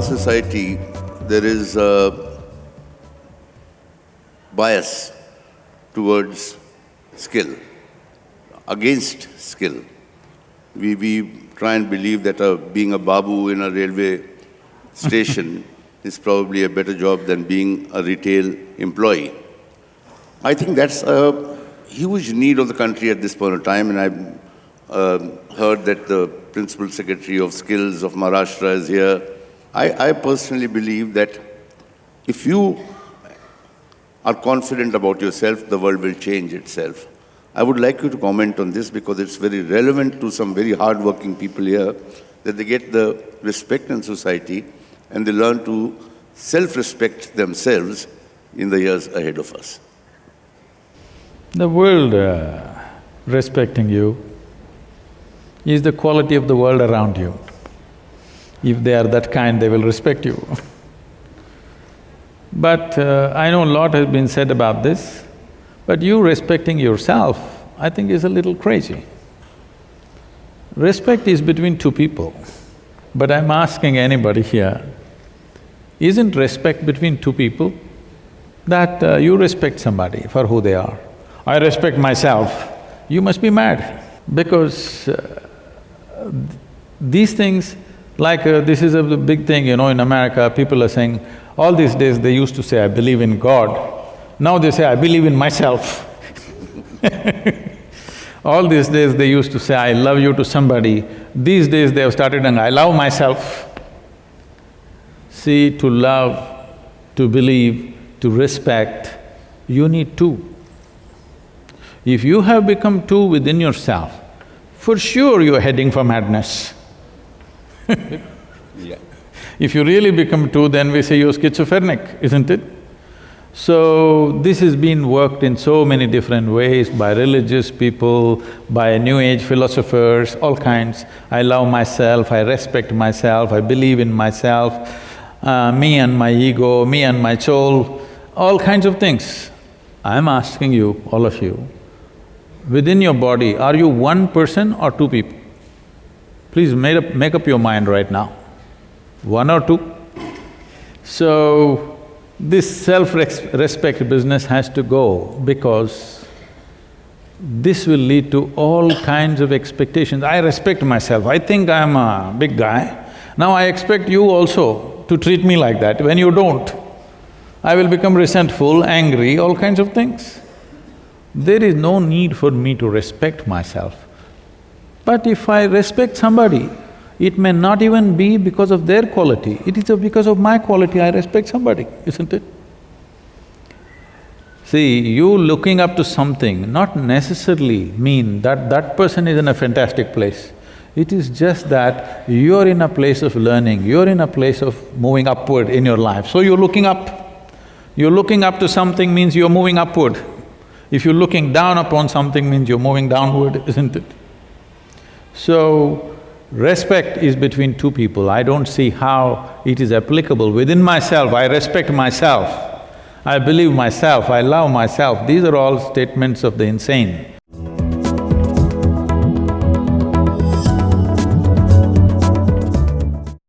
our society, there is a bias towards skill, against skill. We, we try and believe that uh, being a babu in a railway station is probably a better job than being a retail employee. I think that's a huge need of the country at this point of time, and I've uh, heard that the Principal Secretary of Skills of Maharashtra is here. I, I personally believe that if you are confident about yourself, the world will change itself. I would like you to comment on this because it's very relevant to some very hardworking people here that they get the respect in society and they learn to self-respect themselves in the years ahead of us. The world uh, respecting you is the quality of the world around you. If they are that kind, they will respect you. but uh, I know a lot has been said about this, but you respecting yourself, I think is a little crazy. Respect is between two people, but I'm asking anybody here, isn't respect between two people? That uh, you respect somebody for who they are. I respect myself, you must be mad because uh, these things, like uh, this is a big thing, you know, in America, people are saying, all these days they used to say, I believe in God. Now they say, I believe in myself All these days they used to say, I love you to somebody. These days they have started saying, I love myself. See, to love, to believe, to respect, you need two. If you have become two within yourself, for sure you're heading for madness. yeah. If you really become two, then we say you're schizophrenic, isn't it? So, this has been worked in so many different ways by religious people, by new age philosophers, all kinds. I love myself, I respect myself, I believe in myself, uh, me and my ego, me and my soul, all kinds of things. I'm asking you, all of you, within your body, are you one person or two people? Please make up, make up your mind right now. One or two? So, this self-respect business has to go because this will lead to all kinds of expectations. I respect myself, I think I'm a big guy. Now I expect you also to treat me like that. When you don't, I will become resentful, angry, all kinds of things. There is no need for me to respect myself. But if I respect somebody, it may not even be because of their quality, it is because of my quality, I respect somebody, isn't it? See, you looking up to something not necessarily mean that that person is in a fantastic place. It is just that you're in a place of learning, you're in a place of moving upward in your life, so you're looking up. You're looking up to something means you're moving upward. If you're looking down upon something means you're moving downward, isn't it? So, respect is between two people. I don't see how it is applicable. Within myself, I respect myself, I believe myself, I love myself. These are all statements of the insane.